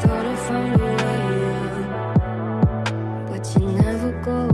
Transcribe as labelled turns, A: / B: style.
A: thought I found a way out, but you never go.